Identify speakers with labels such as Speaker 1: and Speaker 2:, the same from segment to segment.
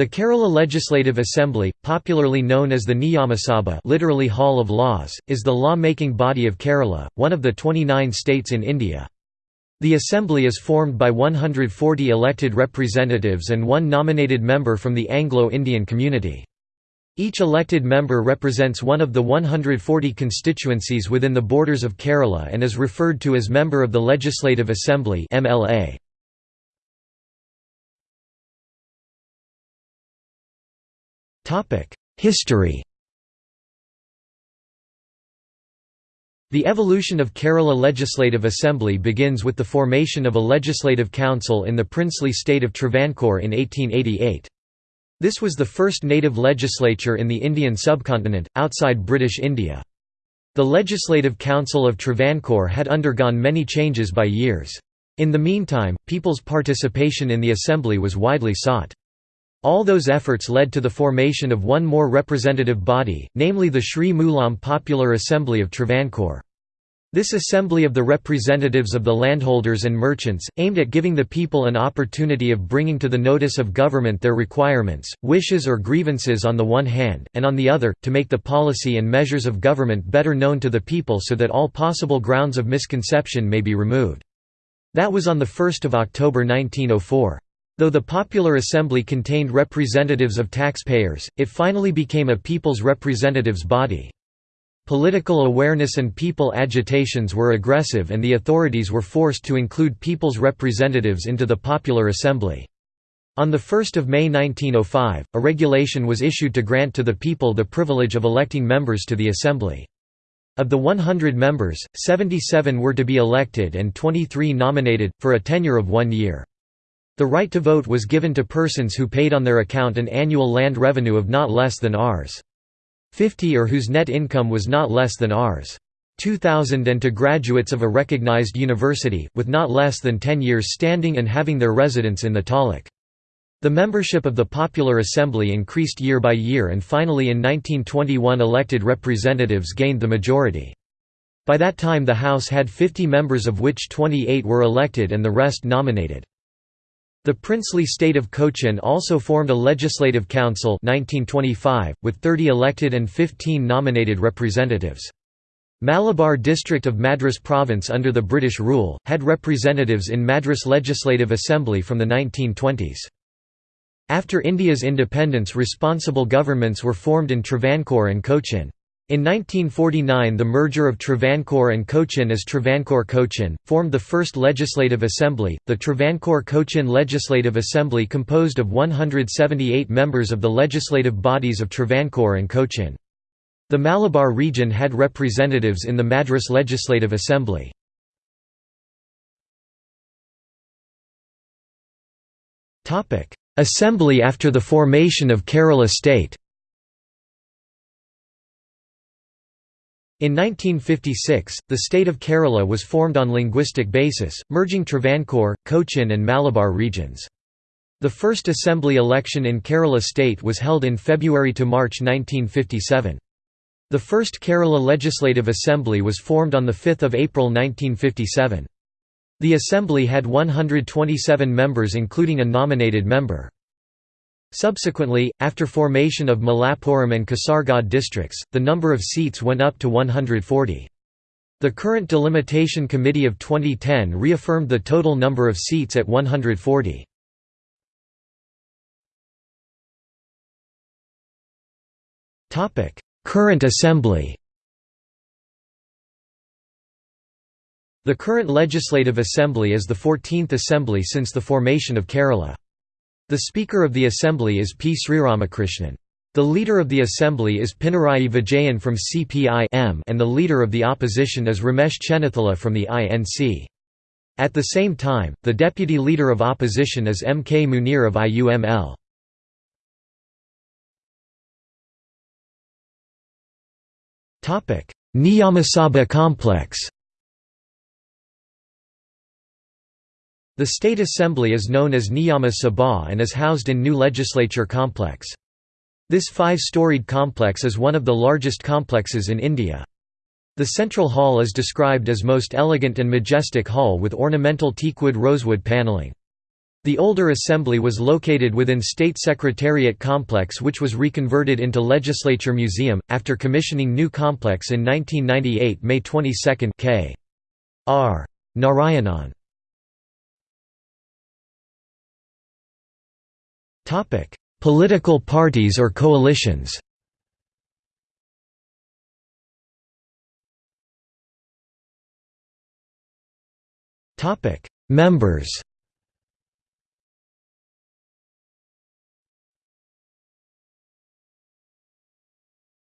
Speaker 1: The Kerala Legislative Assembly, popularly known as the Niyamasabha literally Hall of Laws, is the law-making body of Kerala, one of the 29 states in India. The Assembly is formed by 140 elected representatives and one nominated member from the Anglo-Indian community. Each elected member represents one of the 140 constituencies within the borders of Kerala and is referred to as Member of the Legislative Assembly MLA. History The evolution of Kerala Legislative Assembly begins with the formation of a legislative council in the princely state of Travancore in 1888. This was the first native legislature in the Indian subcontinent, outside British India. The Legislative Council of Travancore had undergone many changes by years. In the meantime, people's participation in the assembly was widely sought. All those efforts led to the formation of one more representative body, namely the Sri Mulam Popular Assembly of Travancore. This assembly of the representatives of the landholders and merchants, aimed at giving the people an opportunity of bringing to the notice of government their requirements, wishes or grievances on the one hand, and on the other, to make the policy and measures of government better known to the people so that all possible grounds of misconception may be removed. That was on 1 October 1904. Though the Popular Assembly contained representatives of taxpayers, it finally became a people's representatives body. Political awareness and people agitations were aggressive and the authorities were forced to include people's representatives into the Popular Assembly. On 1 May 1905, a regulation was issued to grant to the people the privilege of electing members to the Assembly. Of the 100 members, 77 were to be elected and 23 nominated, for a tenure of one year. The right to vote was given to persons who paid on their account an annual land revenue of not less than Rs. 50 or whose net income was not less than Rs. 2000 and to graduates of a recognized university, with not less than 10 years standing and having their residence in the taluk. The membership of the Popular Assembly increased year by year and finally in 1921 elected representatives gained the majority. By that time the House had 50 members of which 28 were elected and the rest nominated. The princely state of Cochin also formed a legislative council 1925, with 30 elected and 15 nominated representatives. Malabar district of Madras province under the British rule, had representatives in Madras Legislative Assembly from the 1920s. After India's independence responsible governments were formed in Travancore and Cochin. In 1949 the merger of Travancore and Cochin as Travancore-Cochin, formed the first legislative assembly, the Travancore-Cochin Legislative Assembly composed of 178 members of the legislative bodies of Travancore and Cochin. The Malabar region had representatives in the Madras Legislative Assembly. Assembly after the formation of Kerala state In 1956, the state of Kerala was formed on linguistic basis, merging Travancore, Cochin and Malabar regions. The first assembly election in Kerala state was held in February to March 1957. The first Kerala Legislative Assembly was formed on 5 April 1957. The assembly had 127 members including a nominated member. Subsequently, after formation of Malappuram and Kasaragod districts, the number of seats went up to 140. The current delimitation committee of 2010 reaffirmed the total number of seats at 140. Current assembly The current Legislative Assembly is the 14th assembly since the formation of Kerala. The Speaker of the Assembly is P. Sreeramakrishnan. The Leader of the Assembly is Pinarayi Vijayan from CPI-M and the Leader of the Opposition is Ramesh Chennithala from the INC. At the same time, the Deputy Leader of Opposition is M. K. Muneer of IUML. Niyamasabha complex The State Assembly is known as Niyama Sabha and is housed in New Legislature Complex. This five-storied complex is one of the largest complexes in India. The central hall is described as most elegant and majestic hall with ornamental teakwood rosewood panelling. The older assembly was located within State Secretariat Complex which was reconverted into Legislature Museum, after commissioning new complex in 1998 May 22 K. R. Narayanan. Political parties or coalitions? Topic: Members?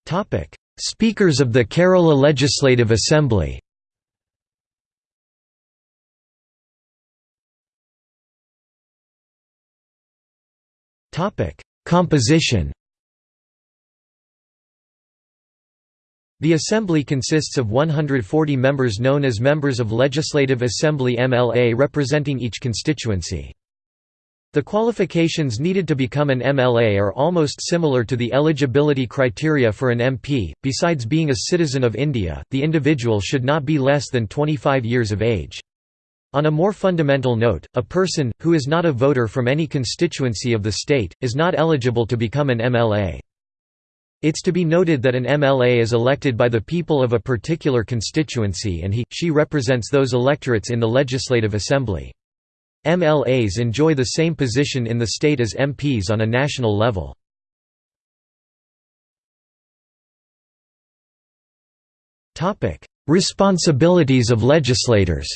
Speaker 1: Topic: Speakers of the Kerala Legislative Assembly Composition The Assembly consists of 140 members known as Members of Legislative Assembly MLA representing each constituency. The qualifications needed to become an MLA are almost similar to the eligibility criteria for an MP. Besides being a citizen of India, the individual should not be less than 25 years of age. On a more fundamental note, a person, who is not a voter from any constituency of the state, is not eligible to become an MLA. It's to be noted that an MLA is elected by the people of a particular constituency and he, she represents those electorates in the Legislative Assembly. MLAs enjoy the same position in the state as MPs on a national level. Responsibilities of legislators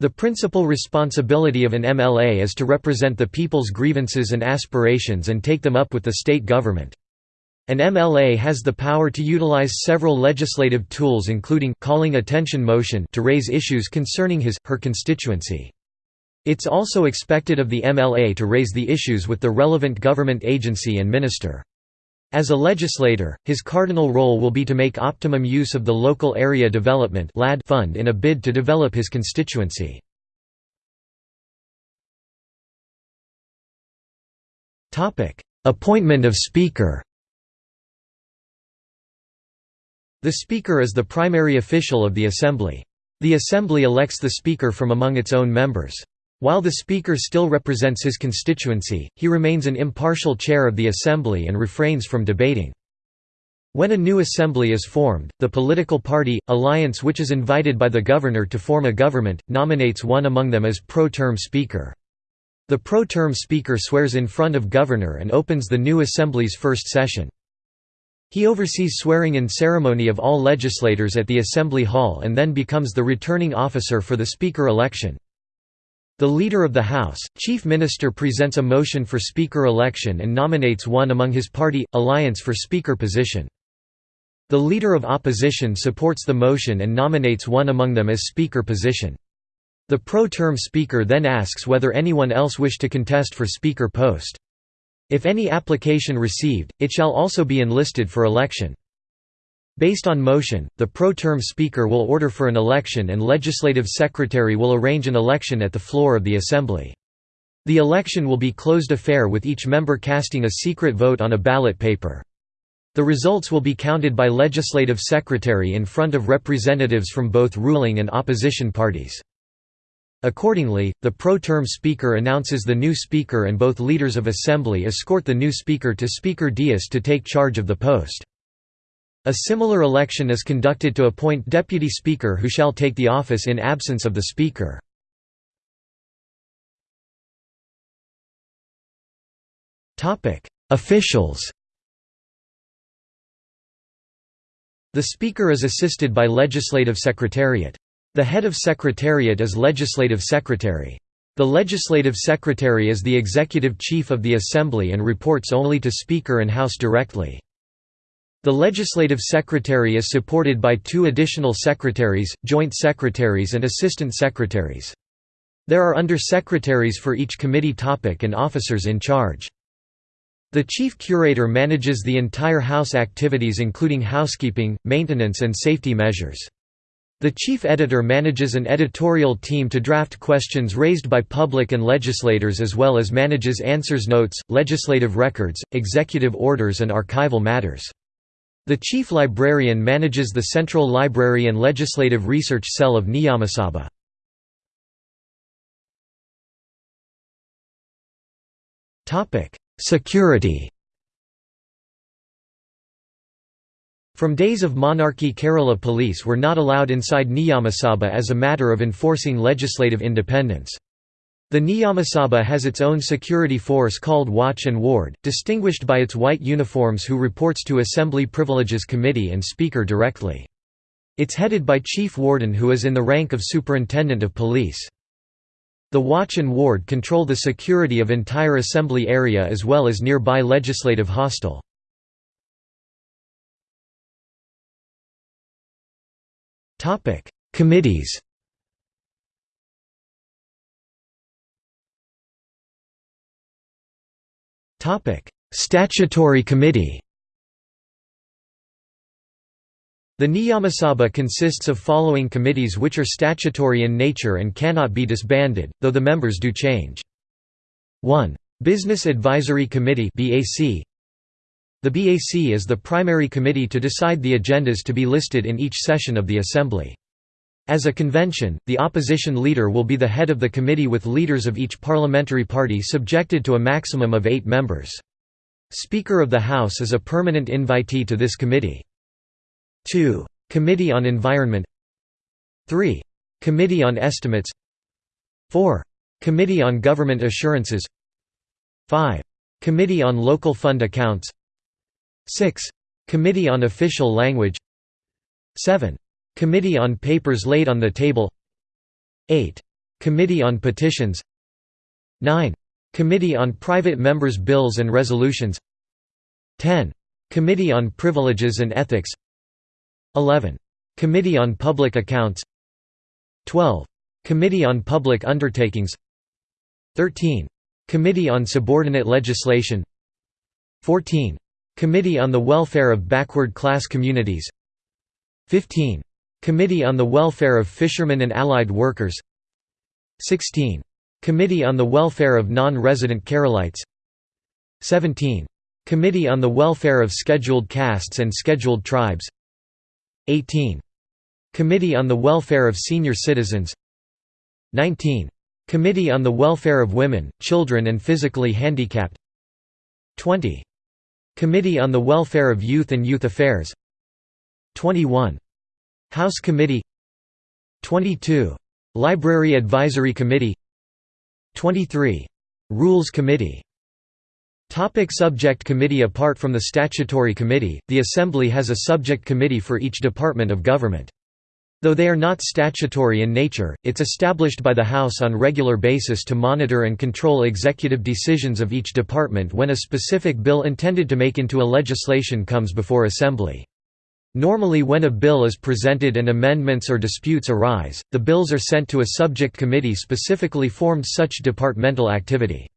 Speaker 1: The principal responsibility of an MLA is to represent the people's grievances and aspirations and take them up with the state government. An MLA has the power to utilize several legislative tools including calling attention motion to raise issues concerning his, her constituency. It's also expected of the MLA to raise the issues with the relevant government agency and minister. As a legislator, his cardinal role will be to make optimum use of the Local Area Development fund in a bid to develop his constituency. Appointment of Speaker The Speaker is the primary official of the Assembly. The Assembly elects the Speaker from among its own members. While the Speaker still represents his constituency, he remains an impartial chair of the Assembly and refrains from debating. When a new assembly is formed, the political party, alliance which is invited by the governor to form a government, nominates one among them as pro-tem speaker. The pro-tem speaker swears in front of governor and opens the new assembly's first session. He oversees swearing-in ceremony of all legislators at the Assembly Hall and then becomes the returning officer for the Speaker election. The Leader of the House, Chief Minister presents a motion for Speaker election and nominates one among his party, alliance for Speaker position. The Leader of Opposition supports the motion and nominates one among them as Speaker position. The pro-tem Speaker then asks whether anyone else wish to contest for Speaker post. If any application received, it shall also be enlisted for election. Based on motion, the pro-tem speaker will order for an election and legislative secretary will arrange an election at the floor of the assembly. The election will be closed affair with each member casting a secret vote on a ballot paper. The results will be counted by legislative secretary in front of representatives from both ruling and opposition parties. Accordingly, the pro-tem speaker announces the new speaker and both leaders of assembly escort the new speaker to Speaker Dais to take charge of the post. A similar election is conducted to appoint deputy speaker who shall take the office in absence of the speaker. Officials The Speaker is assisted by Legislative Secretariat. The head of Secretariat is Legislative Secretary. The Legislative Secretary is the executive chief of the Assembly and reports only to Speaker and House directly. The Legislative Secretary is supported by two additional secretaries, joint secretaries and assistant secretaries. There are under-secretaries for each committee topic and officers in charge. The chief curator manages the entire House activities including housekeeping, maintenance and safety measures. The chief editor manages an editorial team to draft questions raised by public and legislators as well as manages answers notes, legislative records, executive orders and archival matters. The chief librarian manages the Central Library and Legislative Research Cell of Niyamasabha. Security From days of monarchy Kerala police were not allowed inside Niyamasabha as a matter of enforcing legislative independence. The Niyamasabha has its own security force called Watch and Ward, distinguished by its white uniforms who reports to Assembly Privileges Committee and Speaker directly. It's headed by Chief Warden who is in the rank of Superintendent of Police. The Watch and Ward control the security of entire assembly area as well as nearby legislative hostel. Committees Statutory Committee The Niyamasabha consists of following committees which are statutory in nature and cannot be disbanded, though the members do change. 1. Business Advisory Committee The BAC is the primary committee to decide the agendas to be listed in each session of the Assembly. As a convention, the opposition leader will be the head of the committee with leaders of each parliamentary party subjected to a maximum of eight members. Speaker of the House is a permanent invitee to this committee. 2. Committee on Environment 3. Committee on Estimates 4. Committee on Government Assurances 5. Committee on Local Fund Accounts 6. Committee on Official Language 7. Committee on Papers laid on the table 8. Committee on Petitions 9. Committee on Private Members' Bills and Resolutions 10. Committee on Privileges and Ethics 11. Committee on Public Accounts 12. Committee on Public Undertakings 13. Committee on Subordinate Legislation 14. Committee on the Welfare of Backward Class Communities 15. Committee on the Welfare of Fishermen and Allied Workers 16. Committee on the Welfare of Non-Resident Keralites 17. Committee on the Welfare of Scheduled Castes and Scheduled Tribes 18. Committee on the Welfare of Senior Citizens 19. Committee on the Welfare of Women, Children and Physically Handicapped 20. Committee on the Welfare of Youth and Youth Affairs 21. House Committee 22. Library Advisory Committee 23. Rules Committee Topic subject committee Apart from the statutory committee, the Assembly has a subject committee for each department of government. Though they are not statutory in nature, it's established by the House on regular basis to monitor and control executive decisions of each department when a specific bill intended to make into a legislation comes before Assembly. Normally when a bill is presented and amendments or disputes arise, the bills are sent to a subject committee specifically formed such departmental activity.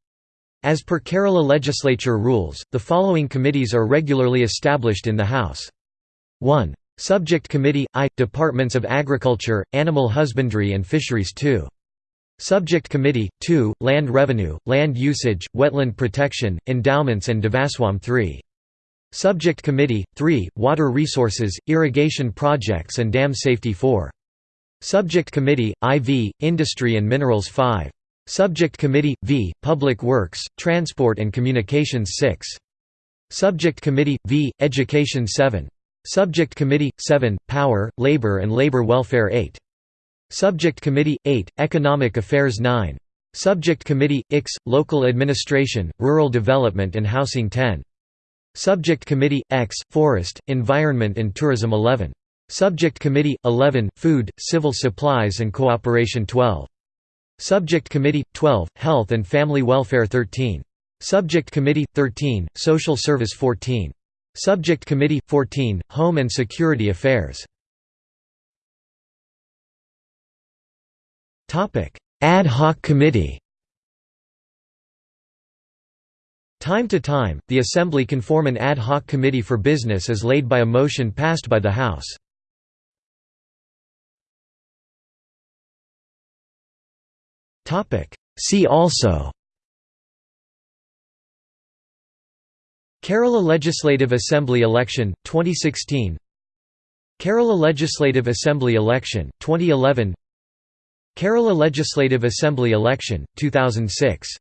Speaker 1: As per Kerala legislature rules, the following committees are regularly established in the House. 1. Subject Committee – I – Departments of Agriculture, Animal Husbandry and Fisheries 2. Subject Committee – 2 – Land Revenue, Land Usage, Wetland Protection, Endowments and Devaswam 3. Subject Committee, 3, Water Resources, Irrigation Projects and Dam Safety 4. Subject Committee, IV, Industry and Minerals 5. Subject Committee, V, Public Works, Transport and Communications 6. Subject Committee, V, Education 7. Subject Committee, 7, Power, Labor and Labor Welfare 8. Subject Committee, 8, Economic Affairs 9. Subject Committee, IX, Local Administration, Rural Development and Housing 10. Subject Committee X Forest, Environment and Tourism 11. Subject Committee 11 Food, Civil Supplies and Cooperation 12. Subject Committee 12 Health and Family Welfare 13. Subject Committee 13 Social Service 14. Subject Committee 14 Home and Security Affairs. Topic Ad hoc Committee Time to time, the Assembly can form an ad hoc committee for business as laid by a motion passed by the House. See also. Kerala Legislative Assembly election, 2016 Kerala Legislative Assembly election, 2011 Kerala Legislative Assembly election, 2006